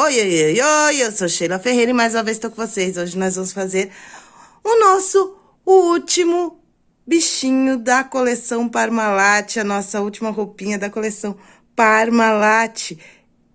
Oi, oi, oi, oi, eu sou Sheila Ferreira e mais uma vez estou com vocês. Hoje nós vamos fazer o nosso último bichinho da coleção Parmalat, a nossa última roupinha da coleção Parmalat.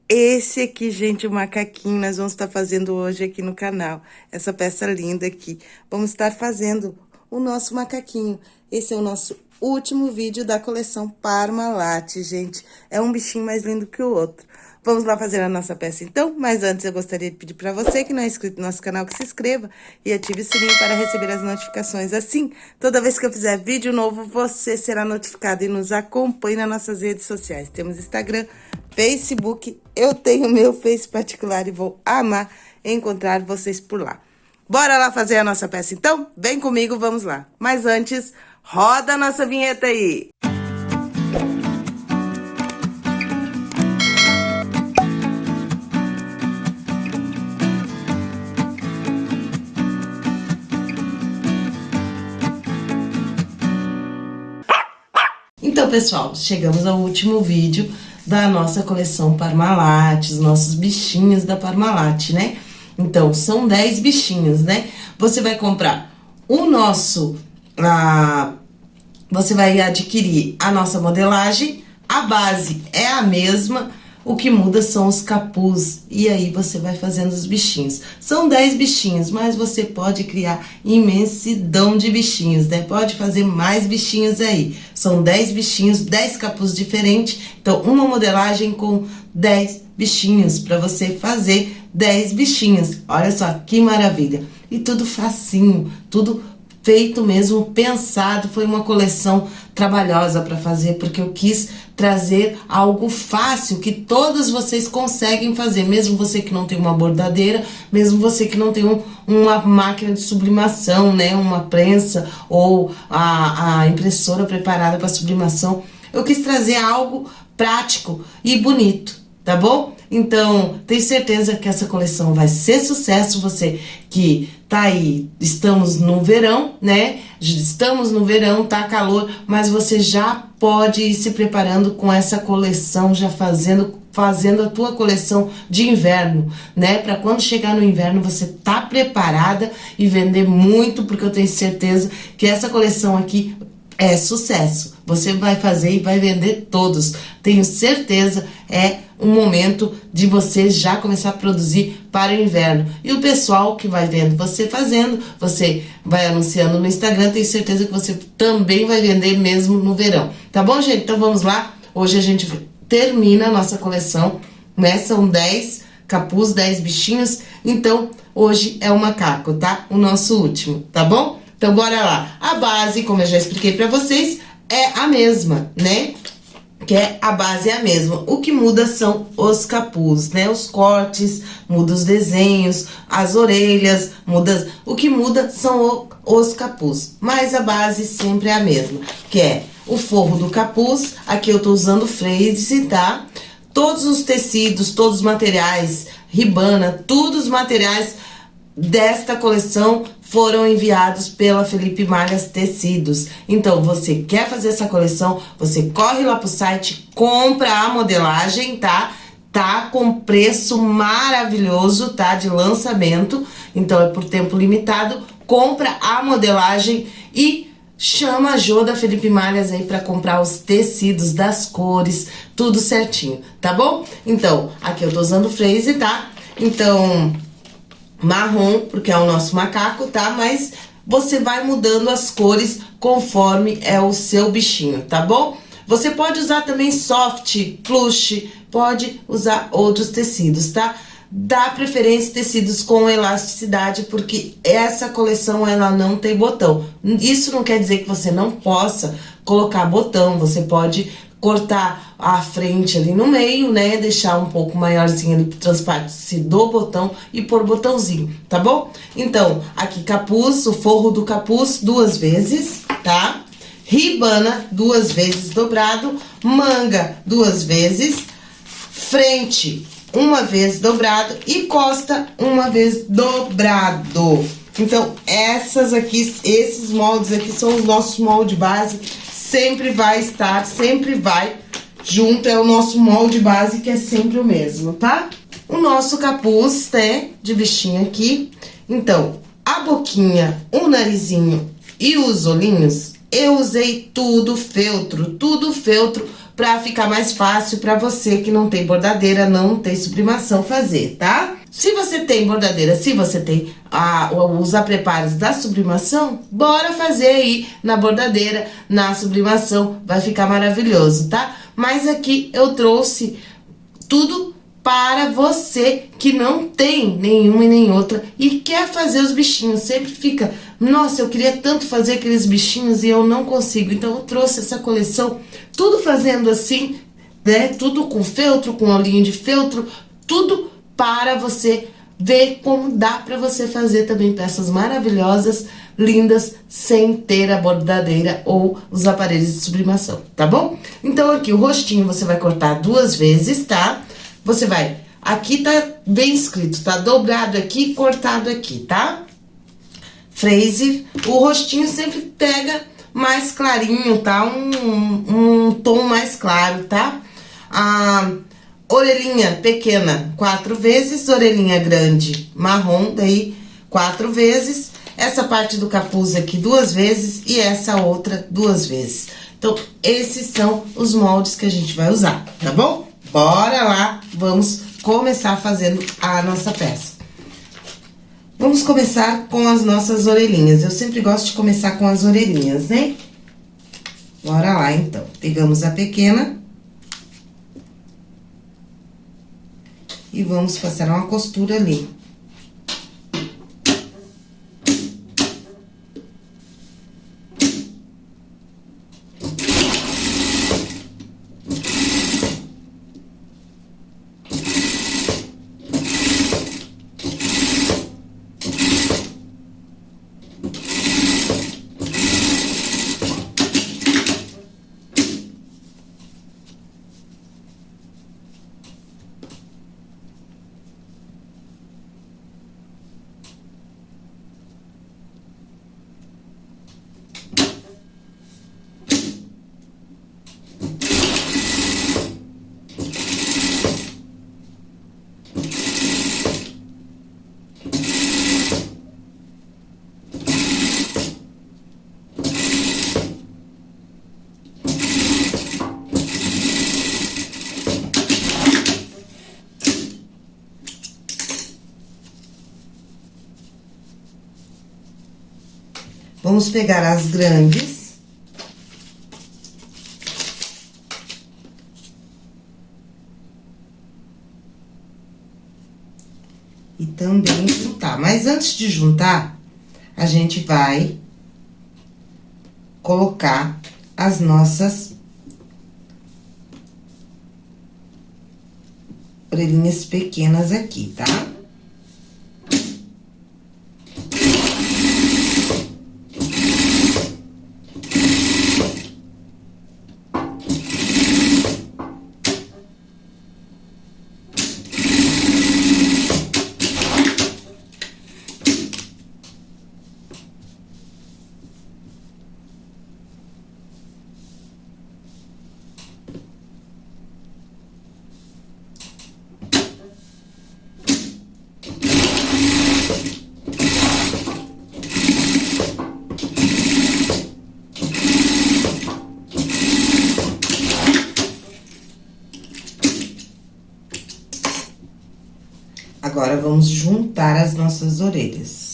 Esse aqui, gente, o macaquinho, nós vamos estar fazendo hoje aqui no canal. Essa peça linda aqui. Vamos estar fazendo o nosso macaquinho. Esse é o nosso último vídeo da coleção Parmalat, gente. É um bichinho mais lindo que o outro. Vamos lá fazer a nossa peça então? Mas antes eu gostaria de pedir para você que não é inscrito no nosso canal que se inscreva e ative o sininho para receber as notificações. Assim, toda vez que eu fizer vídeo novo, você será notificado e nos acompanhe nas nossas redes sociais. Temos Instagram, Facebook, eu tenho meu Face particular e vou amar encontrar vocês por lá. Bora lá fazer a nossa peça então? Vem comigo, vamos lá. Mas antes, roda a nossa vinheta aí! Então, pessoal, chegamos ao último vídeo da nossa coleção Parmalat, os nossos bichinhos da Parmalat, né? Então, são 10 bichinhos, né? Você vai comprar o nosso... Você vai adquirir a nossa modelagem, a base é a mesma, o que muda são os capuz, e aí você vai fazendo os bichinhos. São 10 bichinhos, mas você pode criar imensidão de bichinhos, né? Pode fazer mais bichinhos aí. São 10 bichinhos, 10 capuz diferentes, então uma modelagem com 10 bichinhos, para você fazer 10 bichinhos. Olha só que maravilha. E tudo facinho, tudo feito mesmo, pensado, foi uma coleção trabalhosa para fazer, porque eu quis trazer algo fácil, que todos vocês conseguem fazer, mesmo você que não tem uma bordadeira, mesmo você que não tem um, uma máquina de sublimação, né, uma prensa ou a, a impressora preparada para sublimação, eu quis trazer algo prático e bonito, tá bom? Então, tenho certeza que essa coleção vai ser sucesso, você que tá aí, estamos no verão, né? Estamos no verão, tá calor, mas você já pode ir se preparando com essa coleção, já fazendo fazendo a tua coleção de inverno, né? Para quando chegar no inverno você tá preparada e vender muito, porque eu tenho certeza que essa coleção aqui é sucesso. Você vai fazer e vai vender todos. Tenho certeza, é um momento de você já começar a produzir para o inverno. E o pessoal que vai vendo você fazendo, você vai anunciando no Instagram, tenho certeza que você também vai vender mesmo no verão. Tá bom, gente? Então vamos lá. Hoje a gente termina a nossa coleção, né? São 10 capuz, 10 bichinhos. Então, hoje é o macaco, tá? O nosso último, tá bom? Então, bora lá. A base, como eu já expliquei pra vocês, é a mesma, né? Que é a base é a mesma. O que muda são os capuz, né? Os cortes, muda os desenhos, as orelhas, muda... O que muda são o, os capuz. Mas a base sempre é a mesma, que é o forro do capuz. Aqui eu tô usando freise, tá? Todos os tecidos, todos os materiais, ribana, todos os materiais desta coleção foram enviados pela Felipe Malhas Tecidos. Então, você quer fazer essa coleção, você corre lá pro site, compra a modelagem, tá? Tá com preço maravilhoso, tá? De lançamento, então é por tempo limitado. Compra a modelagem e chama a Jô da Felipe Malhas aí para comprar os tecidos das cores, tudo certinho, tá bom? Então, aqui eu tô usando freeze, tá? Então, marrom, porque é o nosso macaco, tá? Mas você vai mudando as cores conforme é o seu bichinho, tá bom? Você pode usar também soft, plush, pode usar outros tecidos, tá? Dá preferência tecidos com elasticidade, porque essa coleção ela não tem botão. Isso não quer dizer que você não possa colocar botão, você pode cortar a frente ali no meio, né? Deixar um pouco maiorzinho ali pro transpasse do botão e pôr botãozinho, tá bom? Então, aqui capuz, o forro do capuz duas vezes, tá? Ribana duas vezes dobrado, manga duas vezes, frente uma vez dobrado e costa uma vez dobrado. Então, essas aqui, esses moldes aqui são os nossos moldes base sempre vai estar, sempre vai junto, é o nosso molde base que é sempre o mesmo, tá? o nosso capuz, né, de bichinho aqui. Então, a boquinha, o narizinho e os olhinhos, eu usei tudo feltro, tudo feltro pra ficar mais fácil pra você que não tem bordadeira, não tem sublimação fazer, tá? Se você tem bordadeira, se você tem a, os da sublimação, bora fazer aí na bordadeira, na sublimação, vai ficar maravilhoso, tá? Mas aqui eu trouxe tudo para você que não tem nenhuma e nem outra e quer fazer os bichinhos. Sempre fica, nossa, eu queria tanto fazer aqueles bichinhos e eu não consigo. Então, eu trouxe essa coleção, tudo fazendo assim, né? Tudo com feltro, com olhinho de feltro, tudo para você ver como dá para você fazer também peças maravilhosas, lindas, sem ter a bordadeira ou os aparelhos de sublimação, tá bom? Então, aqui o rostinho você vai cortar duas vezes, tá? Você vai, aqui tá bem escrito, tá dobrado aqui, cortado aqui, tá? Fraser, o rostinho sempre pega mais clarinho, tá? Um, um tom mais claro, tá? A orelhinha pequena, quatro vezes, orelhinha grande, marrom, daí quatro vezes. Essa parte do capuz aqui duas vezes e essa outra duas vezes. Então, esses são os moldes que a gente vai usar, tá bom? Bora lá, vamos começar fazendo a nossa peça. Vamos começar com as nossas orelhinhas. Eu sempre gosto de começar com as orelhinhas, né? Bora lá, então. Pegamos a pequena. E vamos passar uma costura ali. Vamos pegar as grandes. E também juntar. Mas antes de juntar, a gente vai colocar as nossas orelhinhas pequenas aqui, tá? Tá? Agora, vamos juntar as nossas orelhas.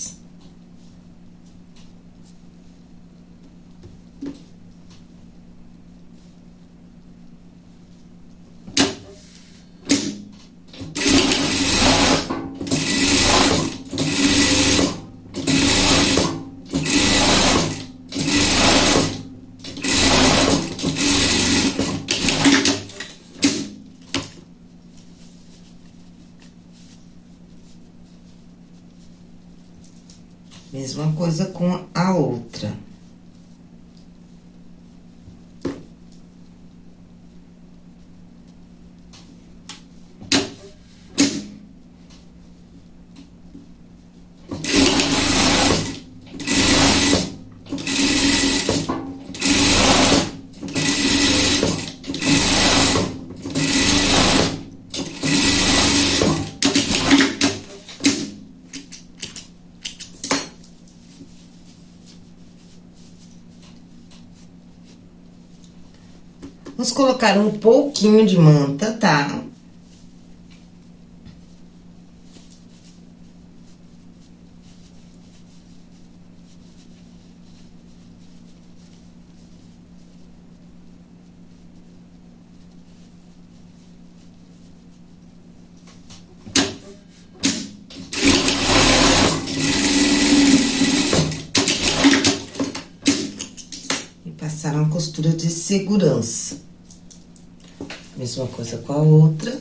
Mesma coisa com a outra. Colocar um pouquinho de manta, tá? passar uma costura de segurança. Mesma coisa com a outra.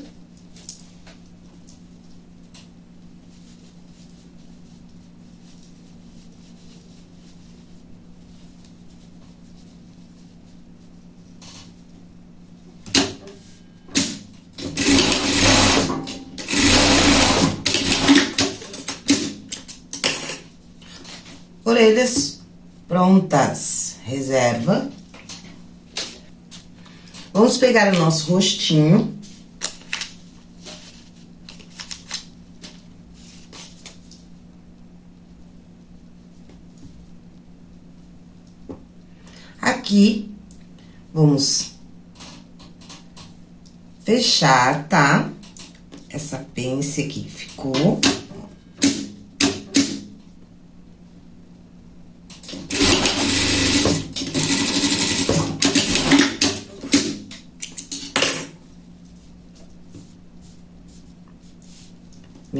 Orelhas prontas reserva. Vamos pegar o nosso rostinho. Aqui, vamos fechar, tá? Essa pence aqui ficou.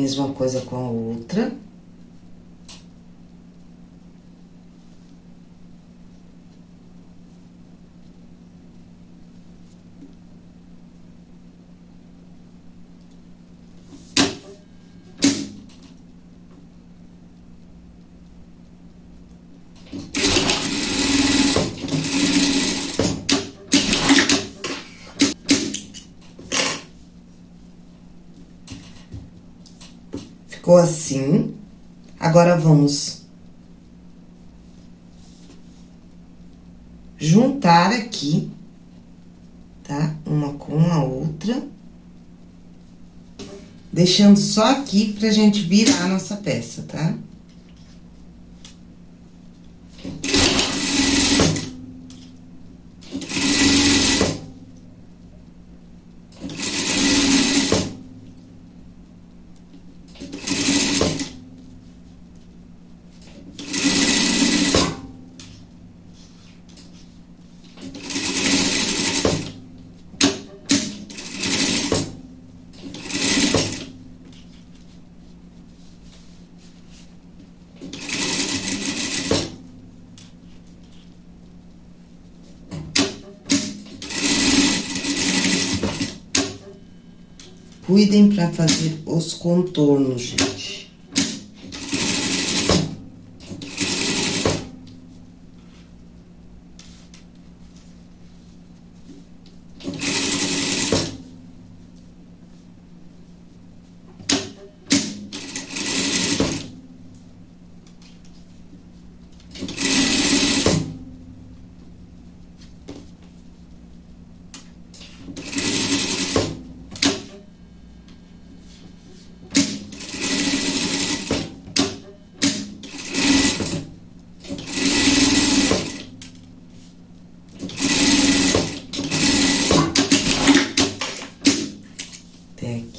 Mesma coisa com a outra. Ficou assim. Agora, vamos juntar aqui, tá? Uma com a outra. Deixando só aqui pra gente virar a nossa peça, tá? Tá? Cuidem para fazer os contornos, gente.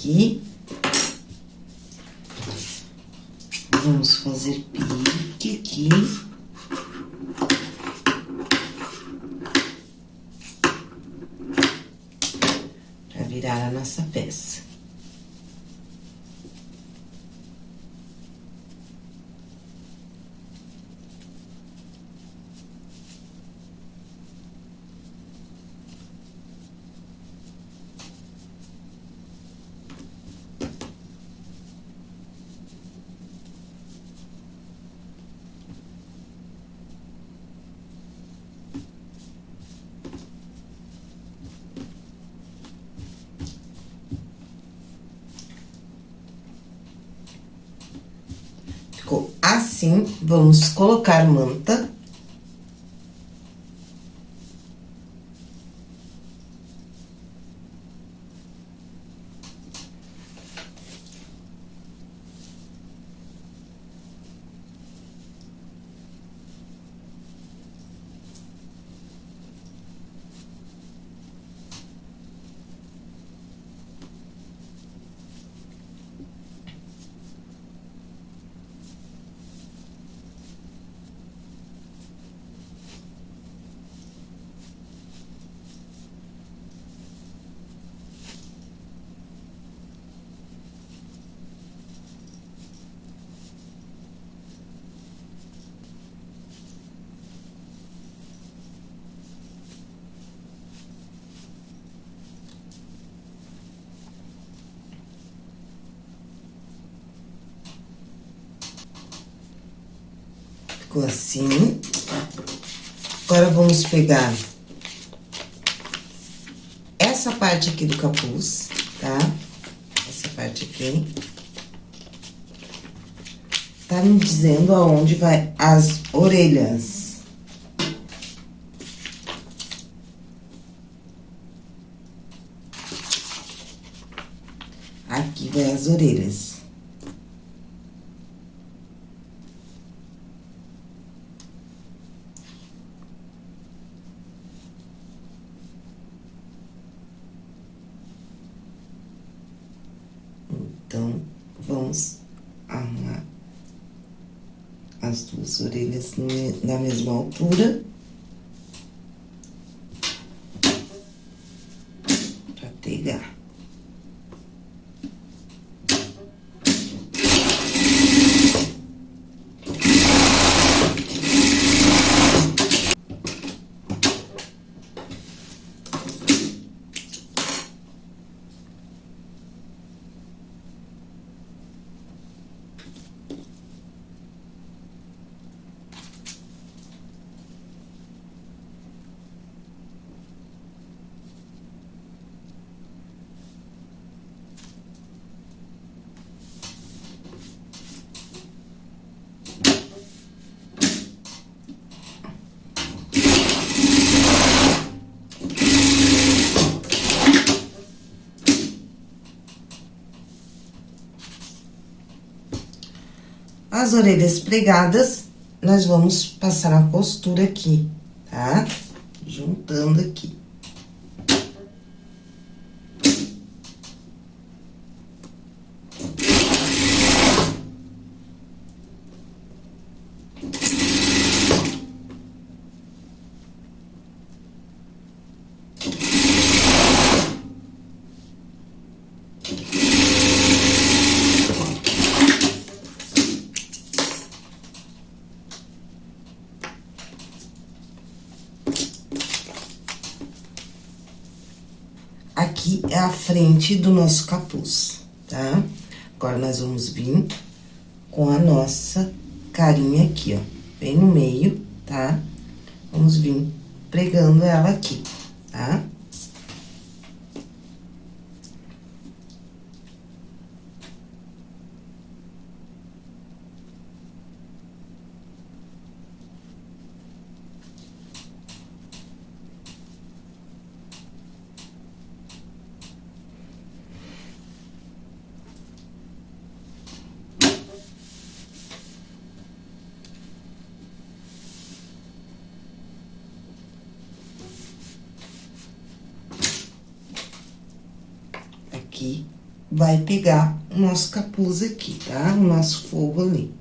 aqui. Vamos fazer pique aqui. Pra virar a nossa peça. Ficou assim, vamos colocar manta. Ficou assim. Agora, vamos pegar essa parte aqui do capuz, tá? Essa parte aqui. Tá me dizendo aonde vai as orelhas. Aqui vai as orelhas. Então, vamos arrumar as duas orelhas na mesma altura. Pra pegar. As orelhas pregadas, nós vamos passar a costura aqui, tá? Juntando aqui. Aqui é do nosso capuz, tá? Agora, nós vamos vir com a nossa carinha aqui, ó, bem no meio, tá? Vamos vir pregando ela aqui, tá? Tá? aqui, vai pegar o nosso capuz aqui, tá? O nosso forro ali.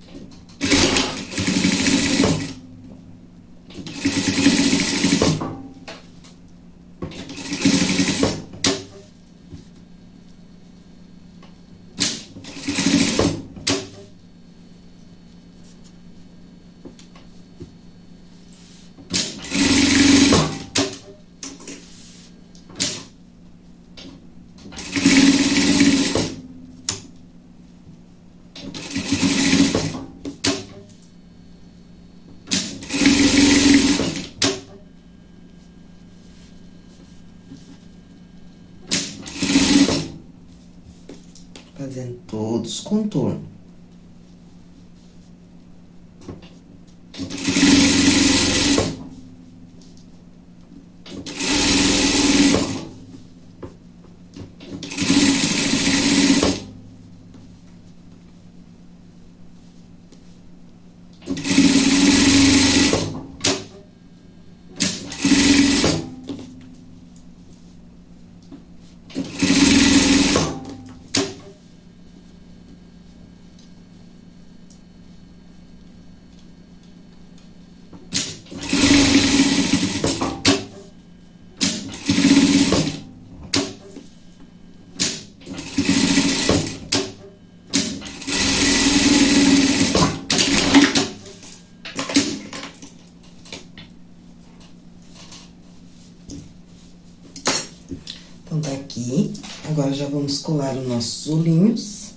agora já vamos colar os nossos olhinhos.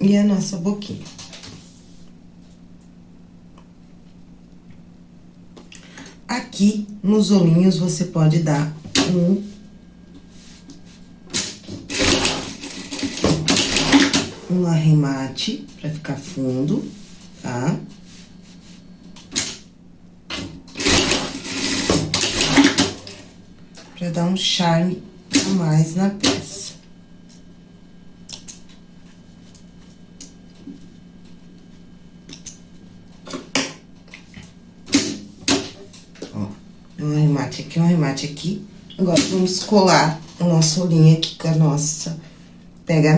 E a nossa boquinha. Aqui, nos olhinhos, você pode dar um um arremate para ficar fundo, tá? Pra dar um charme a mais na peça. Ó, arremate aqui, um arremate aqui. Agora, vamos colar o nosso olhinho aqui com a nossa pega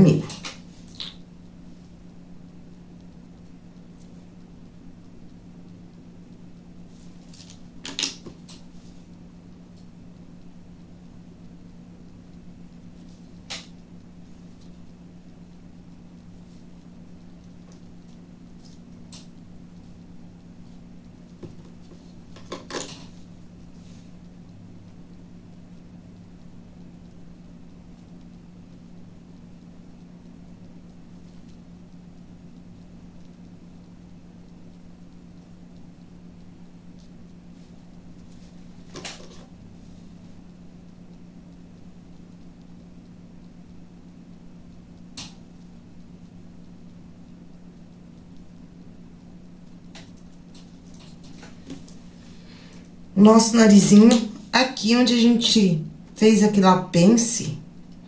Nosso narizinho, aqui onde a gente fez aquele pence,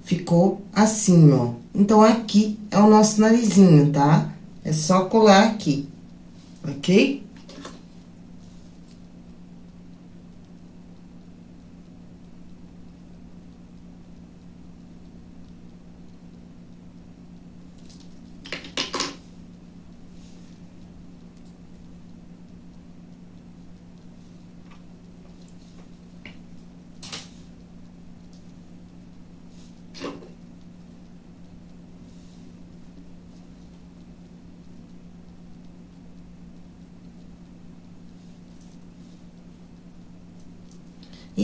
ficou assim, ó. Então, aqui é o nosso narizinho, tá? É só colar aqui, ok?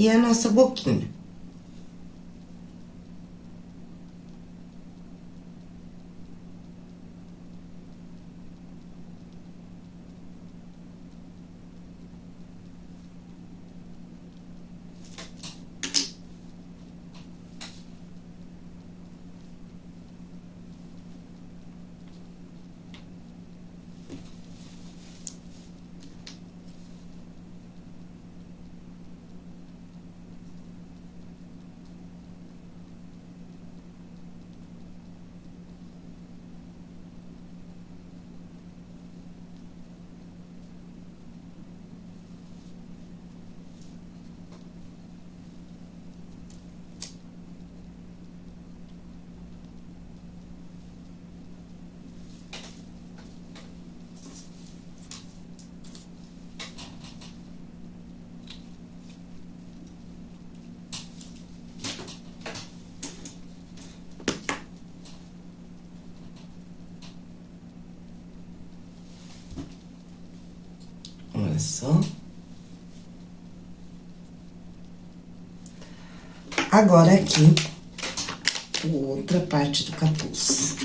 E a nossa boquinha. Agora, aqui, outra parte do capuz.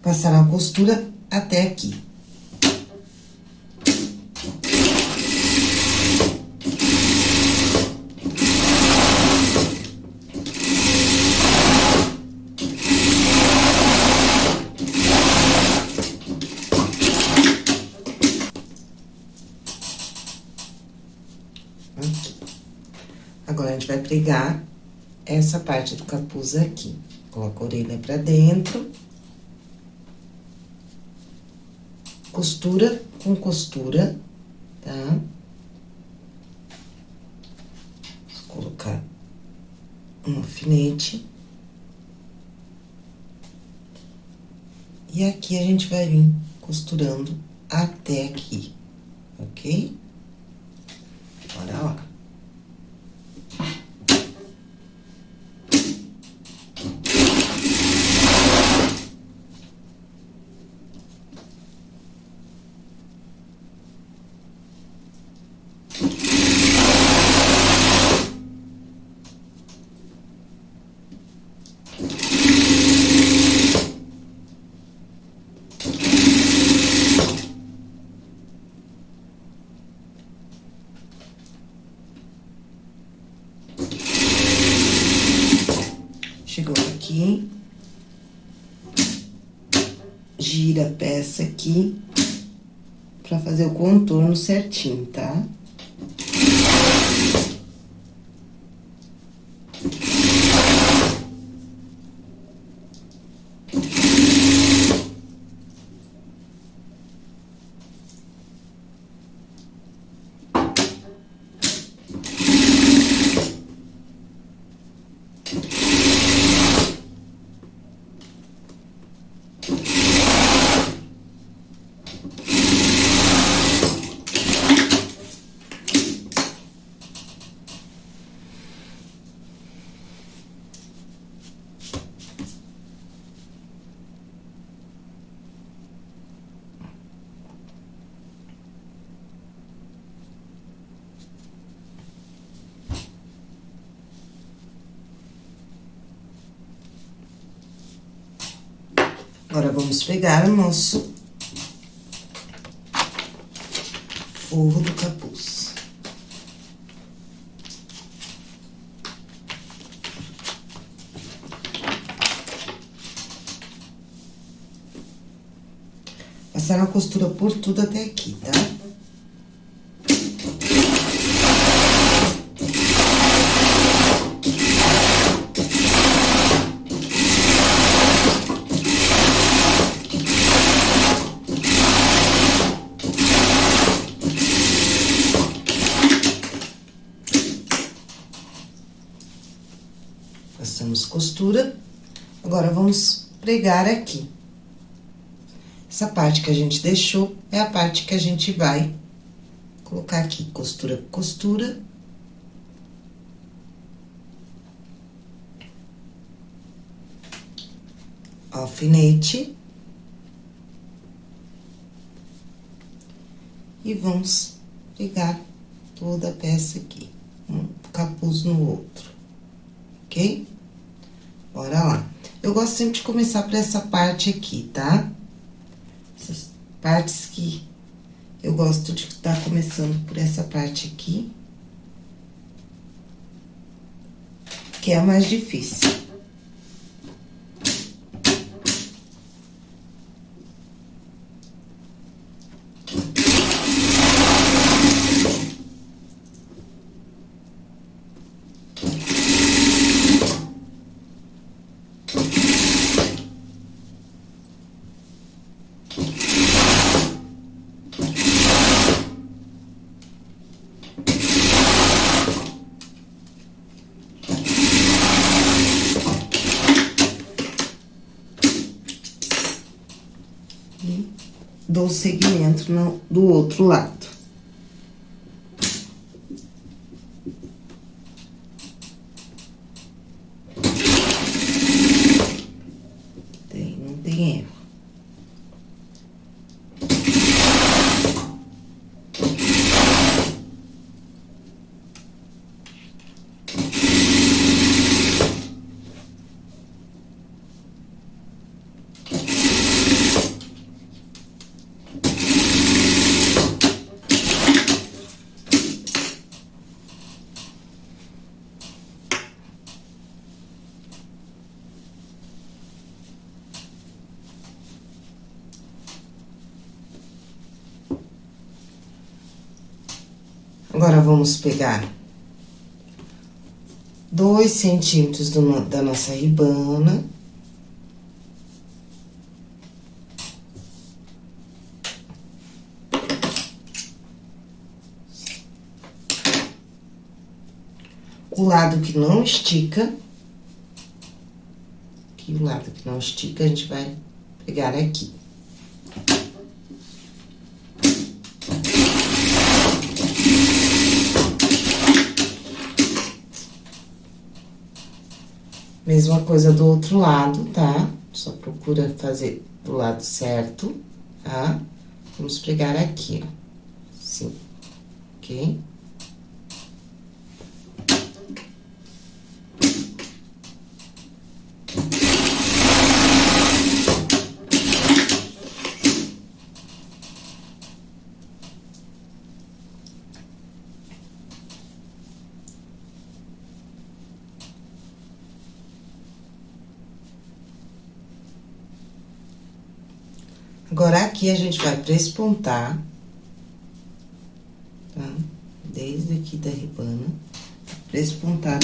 Passar a costura até aqui. Agora, a gente vai pregar essa parte do capuz aqui. Coloca a orelha pra dentro. Costura com costura, tá? Vou colocar um alfinete. E aqui a gente vai vir costurando até aqui, ok? Bora lá. Agora aqui. Gira a peça aqui pra fazer o contorno certinho, tá? Agora, vamos pegar o nosso forro do capuz. Passar a costura por tudo até aqui, tá? Passamos costura. Agora, vamos pregar aqui. Essa parte que a gente deixou é a parte que a gente vai colocar aqui, costura, costura. Alfinete. E vamos pegar toda a peça aqui, um capuz no outro, ok? Bora lá. Eu gosto sempre de começar por essa parte aqui, tá? Essas partes que eu gosto de estar tá começando por essa parte aqui. Que é a mais difícil. Dou segmento no, do outro lado. Tem, não tem erro. Agora, vamos pegar dois centímetros do, da nossa ribana. O lado que não estica, aqui o lado que não estica, a gente vai pegar aqui. Mesma coisa do outro lado, tá? Só procura fazer do lado certo, tá? Vamos pregar aqui, ó. Assim, ok? Aqui a gente vai prespontar, tá? Desde aqui da ribana, prespontar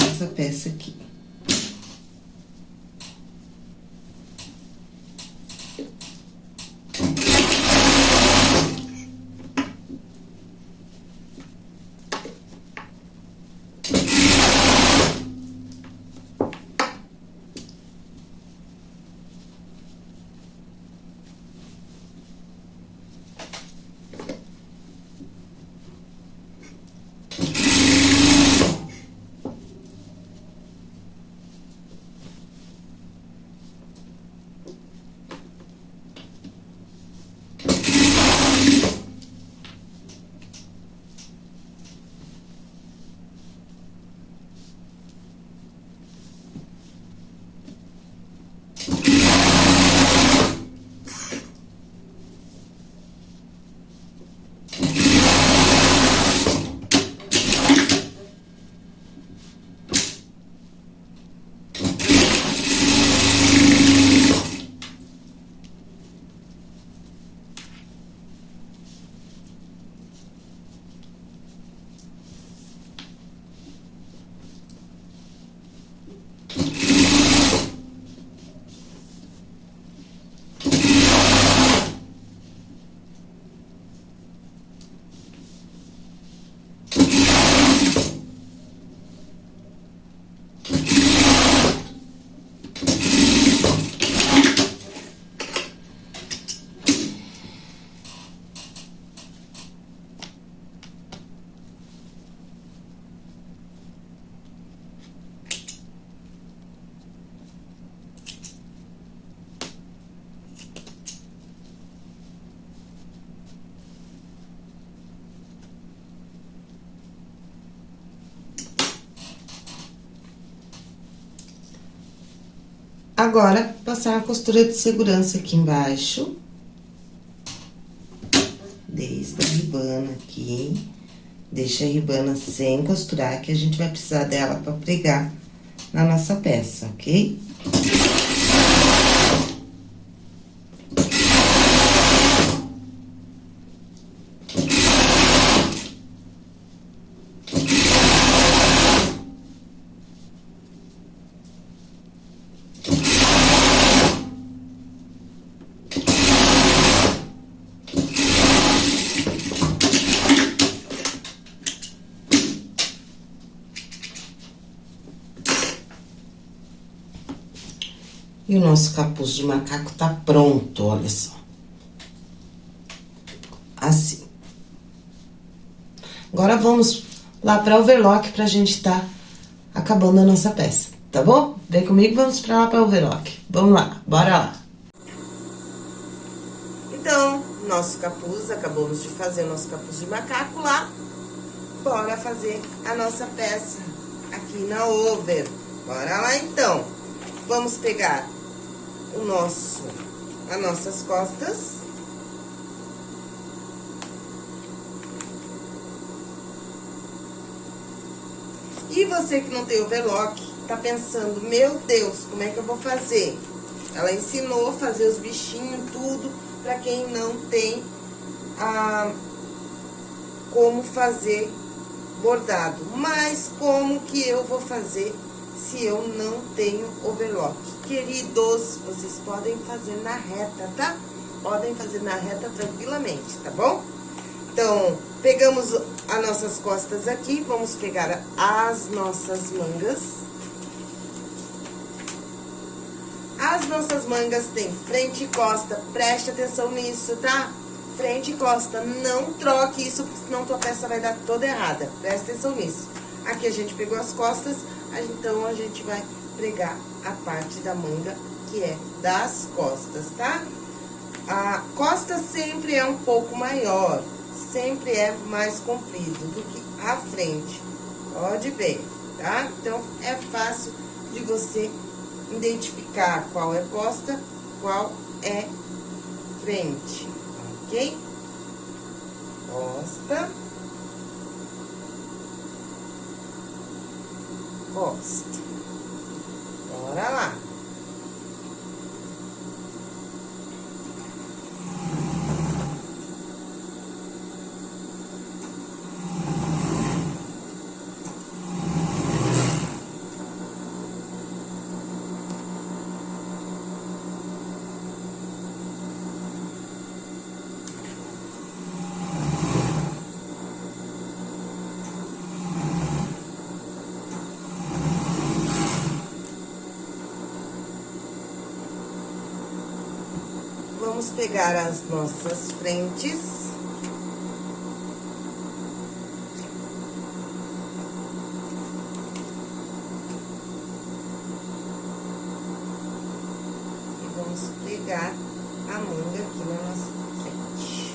Agora, passar a costura de segurança aqui embaixo. Desde a ribana aqui. Deixa a ribana sem costurar, que a gente vai precisar dela pra pregar na nossa peça, ok? E o nosso capuz de macaco tá pronto, olha só. Assim. Agora, vamos lá pra overlock pra gente tá acabando a nossa peça, tá bom? Vem comigo, vamos pra lá pra overlock. Vamos lá, bora lá. Então, nosso capuz, acabamos de fazer o nosso capuz de macaco lá. Bora fazer a nossa peça aqui na over. Bora lá, então. Vamos pegar o nosso, as nossas costas. E você que não tem overlock, tá pensando, meu Deus, como é que eu vou fazer? Ela ensinou a fazer os bichinhos, tudo, pra quem não tem a, como fazer bordado. Mas como que eu vou fazer se eu não tenho overlock. Queridos, vocês podem fazer na reta, tá? Podem fazer na reta tranquilamente, tá bom? Então, pegamos as nossas costas aqui, vamos pegar as nossas mangas. As nossas mangas têm frente e costa, preste atenção nisso, tá? Frente e costa, não troque isso, senão tua peça vai dar toda errada. Preste atenção nisso. Aqui a gente pegou as costas, então, a gente vai pregar a parte da manga, que é das costas, tá? A costa sempre é um pouco maior, sempre é mais comprido do que a frente. Pode ver, tá? Então, é fácil de você identificar qual é costa, qual é frente, ok? Costa. Gosta. Bora lá. vamos pegar as nossas frentes. E vamos pegar a manga aqui na nossa frente.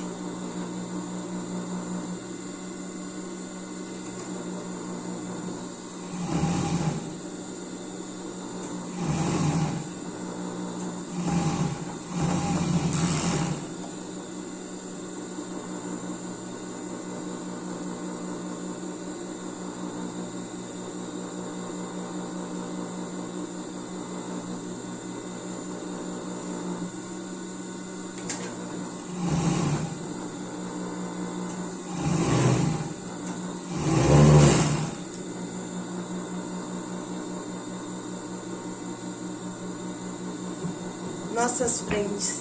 Nossas frentes,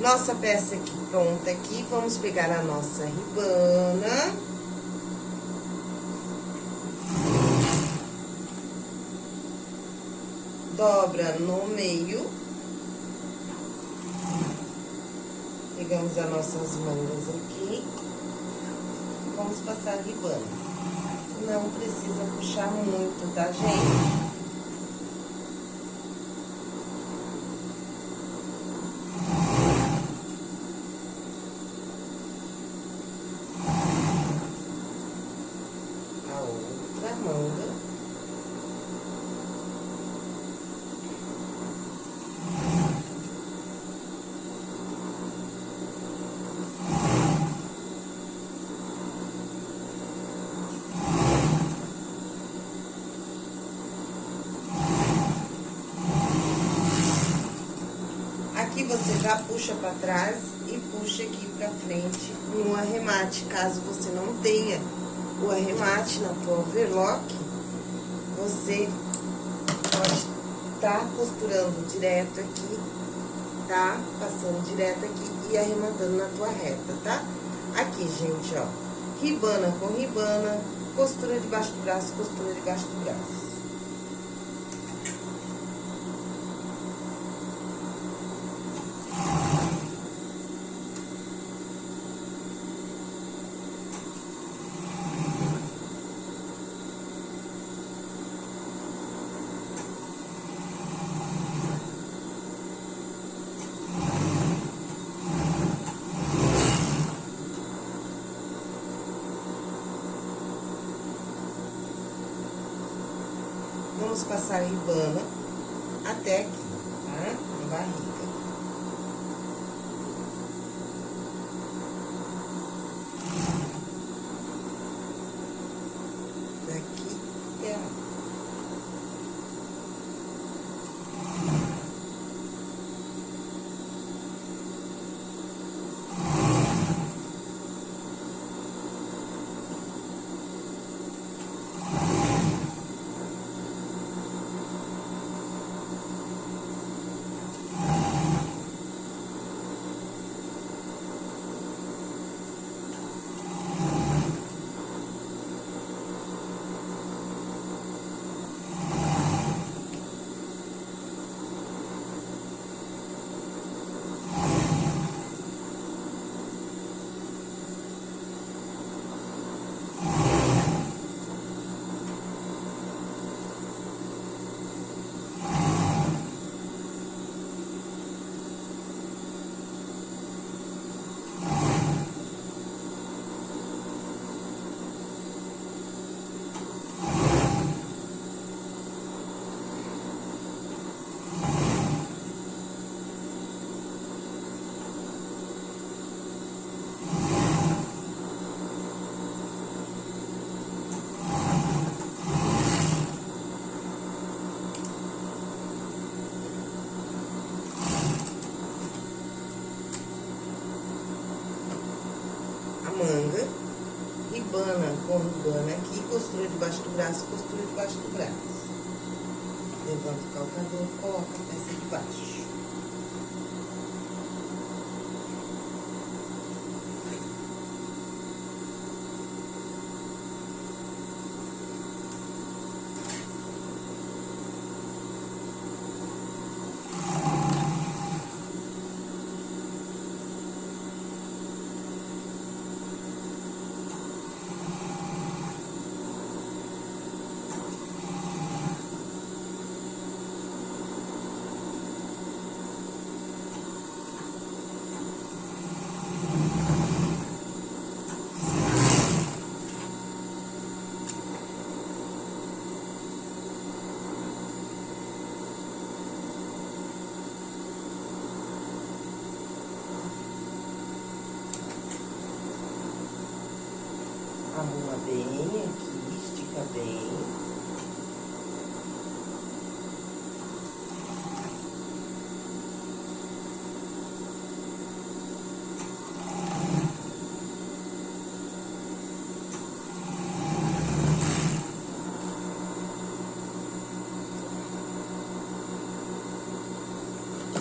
nossa peça aqui pronta aqui, vamos pegar a nossa ribana. Dobra no meio. Pegamos as nossas mangas aqui. Vamos passar a ribana. Não precisa puxar muito, tá, gente? Aqui você já puxa pra trás e puxa aqui pra frente no arremate, caso você não tenha o arremate na tua overlock, você pode tá costurando direto aqui, tá? Passando direto aqui e arrematando na tua reta, tá? Aqui, gente, ó, ribana com ribana, costura debaixo do braço, costura debaixo do braço. Vamos passar a ribana até aqui, tá? Na barriga. Daqui até lá. a manga, ribana ribana aqui, costura debaixo do braço, costura debaixo do braço. Levanta o calcador, coloca a peça debaixo. bem aqui, estica bem.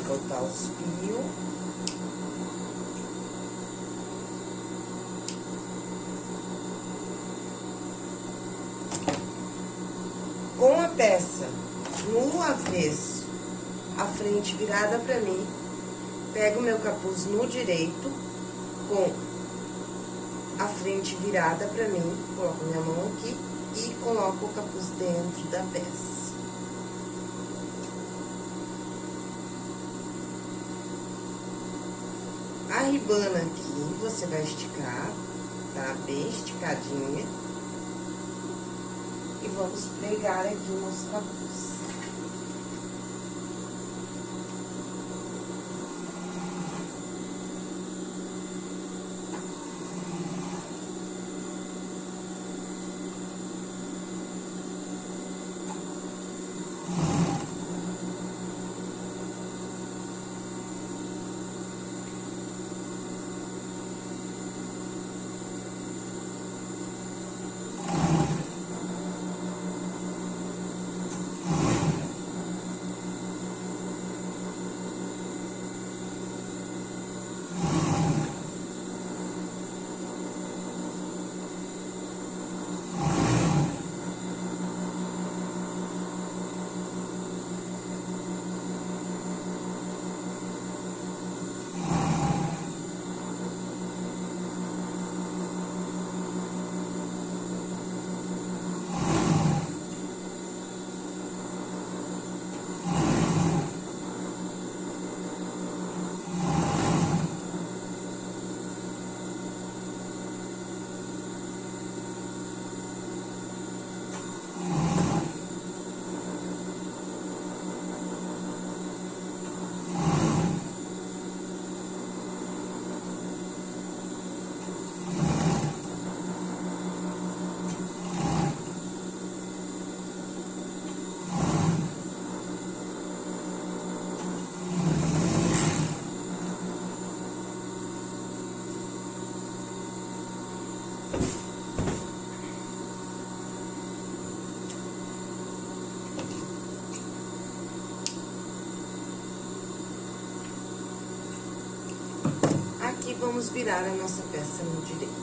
botar os fios. Com a peça no a frente virada pra mim, pego meu capuz no direito, com a frente virada pra mim, coloco minha mão aqui e coloco o capuz dentro da peça. A ribana aqui, você vai esticar, tá? Bem esticadinha. E vamos pregar aqui o nosso capuz. Vamos virar a nossa peça no direito.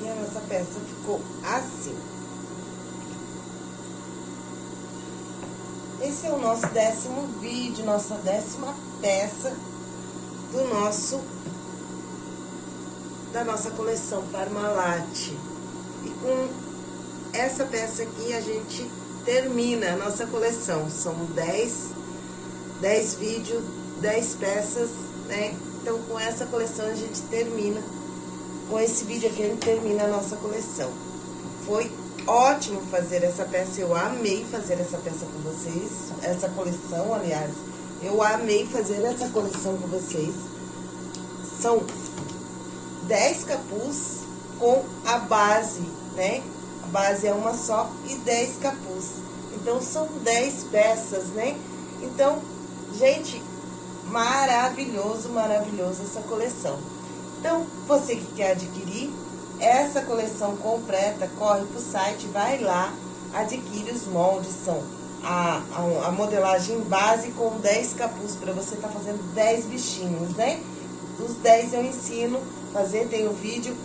E a nossa peça ficou assim. Esse é o nosso décimo vídeo, nossa décima peça do nosso, da nossa coleção Parmalat. E com essa peça aqui a gente termina a nossa coleção. São 10, 10 vídeos, 10 peças, né? Então, com essa coleção a gente termina, com esse vídeo aqui a gente termina a nossa coleção. Foi ótimo fazer essa peça, eu amei fazer essa peça com vocês, essa coleção, aliás, eu amei fazer essa coleção com vocês. São 10 capuz com a base, né? A base é uma só e 10 capuz. Então, são 10 peças, né? Então, gente, maravilhoso, maravilhoso essa coleção. Então, você que quer adquirir, essa coleção completa, corre pro site, vai lá, adquire os moldes, são a, a, a modelagem base com 10 capuz, para você tá fazendo 10 bichinhos, né? Os 10 eu ensino fazer, tem o vídeo.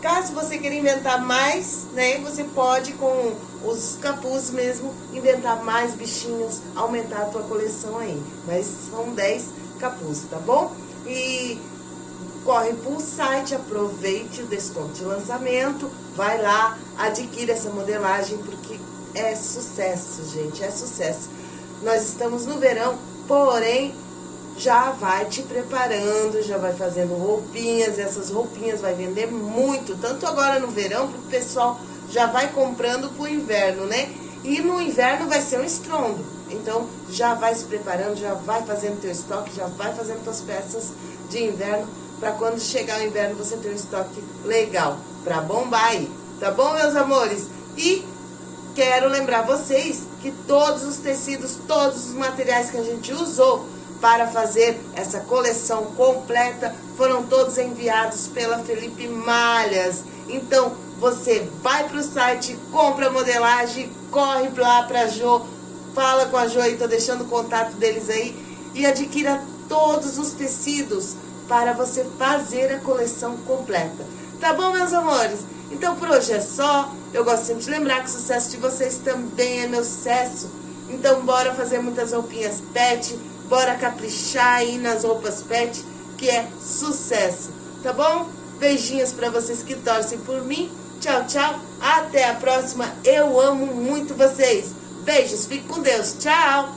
Caso você queira inventar mais, né, você pode com os capuz mesmo, inventar mais bichinhos, aumentar a tua coleção aí. Mas são 10 capuz, tá bom? E corre para o site, aproveite o desconto de lançamento, vai lá, adquire essa modelagem, porque é sucesso, gente, é sucesso. nós estamos no verão, porém já vai te preparando, já vai fazendo roupinhas, essas roupinhas vai vender muito, tanto agora no verão, porque o pessoal já vai comprando pro inverno, né? E no inverno vai ser um estrondo. Então já vai se preparando, já vai fazendo teu estoque, já vai fazendo tuas peças de inverno para quando chegar o inverno você ter um estoque legal para bombar aí. Tá bom, meus amores? E quero lembrar vocês que todos os tecidos, todos os materiais que a gente usou para fazer essa coleção completa foram todos enviados pela Felipe Malhas. Então, você vai para o site, compra a modelagem, corre lá para a Jo, fala com a Jo tô deixando o contato deles aí e adquira todos os tecidos para você fazer a coleção completa. Tá bom, meus amores? Então, por hoje é só. Eu gosto sempre de lembrar que o sucesso de vocês também é meu sucesso. Então, bora fazer muitas roupinhas pet, bora caprichar aí nas roupas pet, que é sucesso. Tá bom? Beijinhos para vocês que torcem por mim. Tchau, tchau. Até a próxima. Eu amo muito vocês. Beijos. Fique com Deus. Tchau.